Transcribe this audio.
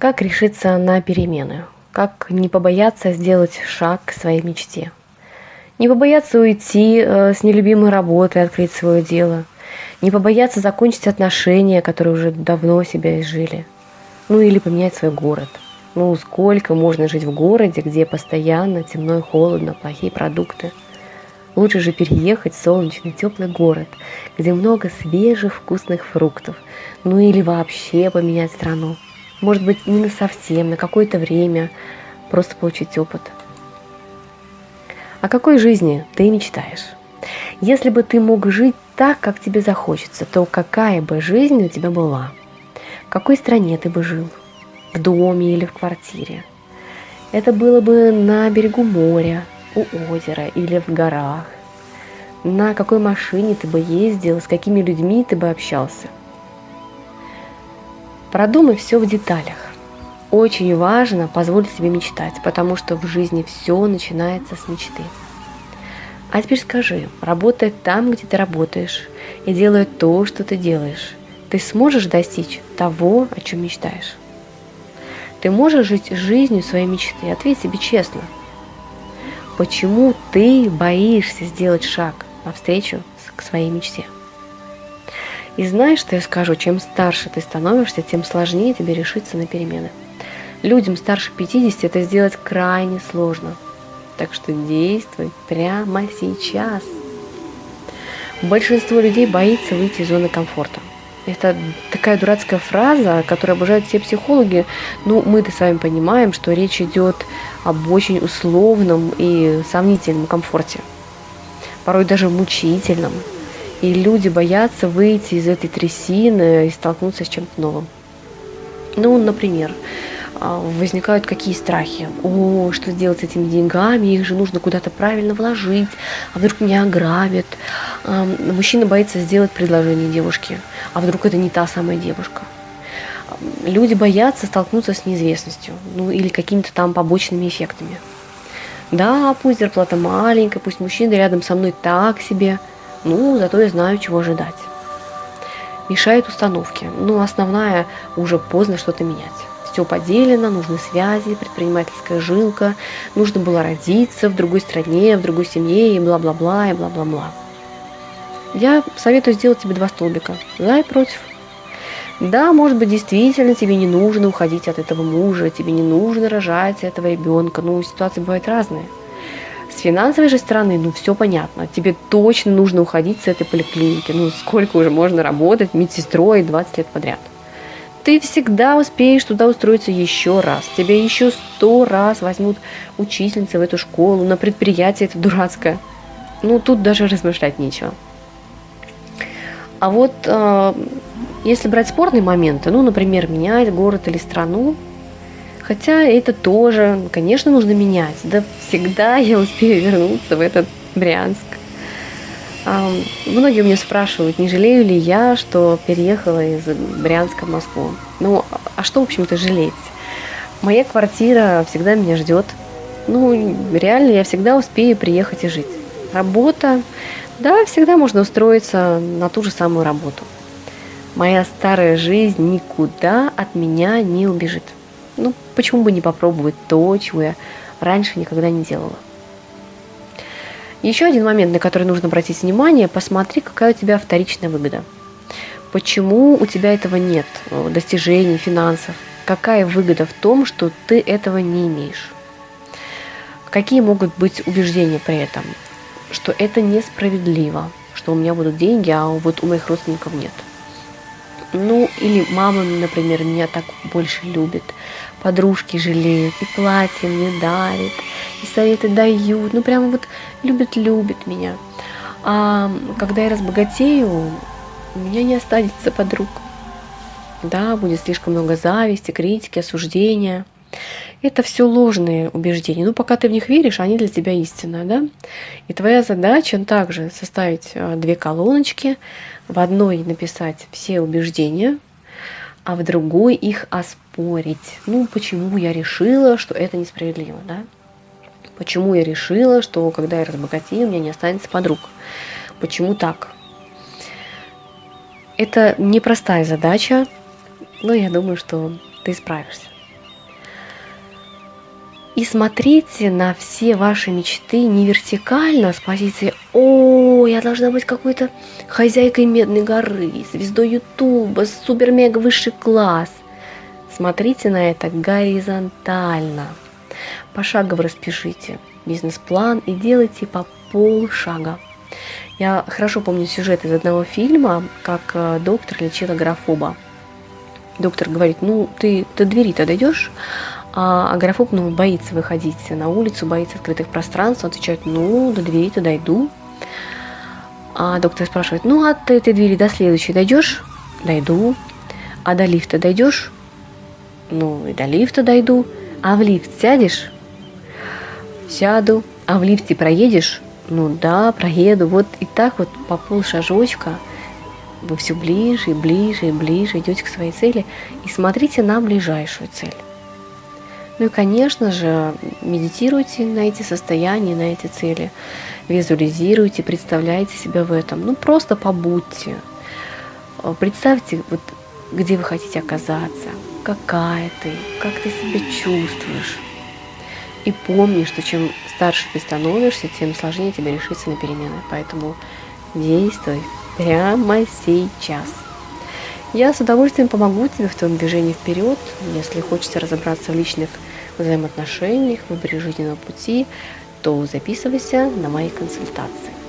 Как решиться на перемены? Как не побояться сделать шаг к своей мечте? Не побояться уйти э, с нелюбимой работы, открыть свое дело. Не побояться закончить отношения, которые уже давно себя изжили. Ну или поменять свой город. Ну сколько можно жить в городе, где постоянно темно и холодно, плохие продукты. Лучше же переехать в солнечный теплый город, где много свежих вкусных фруктов. Ну или вообще поменять страну. Может быть, не на совсем, на какое-то время, просто получить опыт. О какой жизни ты мечтаешь? Если бы ты мог жить так, как тебе захочется, то какая бы жизнь у тебя была? В какой стране ты бы жил? В доме или в квартире? Это было бы на берегу моря, у озера или в горах. На какой машине ты бы ездил, с какими людьми ты бы общался – Продумай все в деталях. Очень важно позволить себе мечтать, потому что в жизни все начинается с мечты. А теперь скажи, работая там, где ты работаешь, и делая то, что ты делаешь, ты сможешь достичь того, о чем мечтаешь? Ты можешь жить жизнью своей мечты? Ответь себе честно. Почему ты боишься сделать шаг навстречу к своей мечте? И знаешь, что я скажу, чем старше ты становишься, тем сложнее тебе решиться на перемены. Людям старше 50 это сделать крайне сложно. Так что действуй прямо сейчас. Большинство людей боится выйти из зоны комфорта. Это такая дурацкая фраза, которую обожают все психологи. Ну, мы-то с вами понимаем, что речь идет об очень условном и сомнительном комфорте. Порой даже мучительном. И люди боятся выйти из этой трясины и столкнуться с чем-то новым. Ну, например, а, возникают какие страхи. О, что делать с этими деньгами? Их же нужно куда-то правильно вложить. А вдруг меня ограбят? А, мужчина боится сделать предложение девушке. А вдруг это не та самая девушка? Люди боятся столкнуться с неизвестностью. Ну, или какими-то там побочными эффектами. Да, пусть зарплата маленькая, пусть мужчина рядом со мной так себе – ну, зато я знаю, чего ожидать. Мешает установки. Ну, основная, уже поздно что-то менять. Все поделено, нужны связи, предпринимательская жилка, нужно было родиться в другой стране, в другой семье, и бла-бла-бла, и бла-бла-бла. Я советую сделать тебе два столбика. За и против. Да, может быть, действительно тебе не нужно уходить от этого мужа, тебе не нужно рожать этого ребенка. Ну, ситуации бывают разные. С финансовой же стороны, ну, все понятно. Тебе точно нужно уходить с этой поликлиники. Ну, сколько уже можно работать медсестрой 20 лет подряд. Ты всегда успеешь туда устроиться еще раз. Тебя еще сто раз возьмут учительницы в эту школу, на предприятие это дурацкое. Ну, тут даже размышлять нечего. А вот э, если брать спорные моменты, ну, например, менять город или страну, Хотя это тоже, конечно, нужно менять. Да всегда я успею вернуться в этот Брянск. А, многие у меня спрашивают, не жалею ли я, что переехала из Брянска в Москву. Ну, а что, в общем-то, жалеть? Моя квартира всегда меня ждет. Ну, реально, я всегда успею приехать и жить. Работа, да, всегда можно устроиться на ту же самую работу. Моя старая жизнь никуда от меня не убежит. Ну, почему бы не попробовать то, чего я раньше никогда не делала. Еще один момент, на который нужно обратить внимание, посмотри, какая у тебя вторичная выгода. Почему у тебя этого нет, э, достижений, финансов? Какая выгода в том, что ты этого не имеешь? Какие могут быть убеждения при этом? Что это несправедливо, что у меня будут деньги, а вот у моих родственников нет – ну, или мама, например, меня так больше любит, подружки жалеют, и платье мне дарит, и советы дают, ну, прямо вот любит-любит меня. А когда я разбогатею, у меня не останется подруг. Да, будет слишком много зависти, критики, осуждения. Это все ложные убеждения. Ну, пока ты в них веришь, они для тебя истинные, да? И твоя задача также составить а, две колоночки, в одной написать все убеждения, а в другой их оспорить. Ну, почему я решила, что это несправедливо, да? Почему я решила, что когда я разбогатею, у меня не останется подруг? Почему так? Это непростая задача, но я думаю, что ты справишься. И смотрите на все ваши мечты не вертикально с позиции «О, я должна быть какой-то хозяйкой Медной горы, звездой Ютуба, супер-мега высший класс». Смотрите на это горизонтально. Пошагово распишите бизнес-план и делайте по полшага. Я хорошо помню сюжет из одного фильма, как э, доктор лечил агрофоба. Доктор говорит, ну ты до двери-то дойдешь? А агрофоб ну, боится выходить на улицу, боится открытых пространств. Он отвечает, ну, до двери-то дойду. А доктор спрашивает, ну, от этой двери до следующей дойдешь? Дойду. А до лифта дойдешь? Ну, и до лифта дойду. А в лифт сядешь? Сяду. А в лифте проедешь? Ну да, проеду. Вот и так вот по пол шажочка вы все ближе и ближе и ближе идете к своей цели и смотрите на ближайшую цель. Ну и, конечно же, медитируйте на эти состояния, на эти цели. Визуализируйте, представляйте себя в этом. Ну, просто побудьте. Представьте, вот, где вы хотите оказаться, какая ты, как ты себя чувствуешь. И помни, что чем старше ты становишься, тем сложнее тебе решиться на перемены. Поэтому действуй прямо сейчас. Я с удовольствием помогу тебе в твоем движении вперед, если хочется разобраться в личных взаимоотношениях, выборе жизненного пути, то записывайся на мои консультации.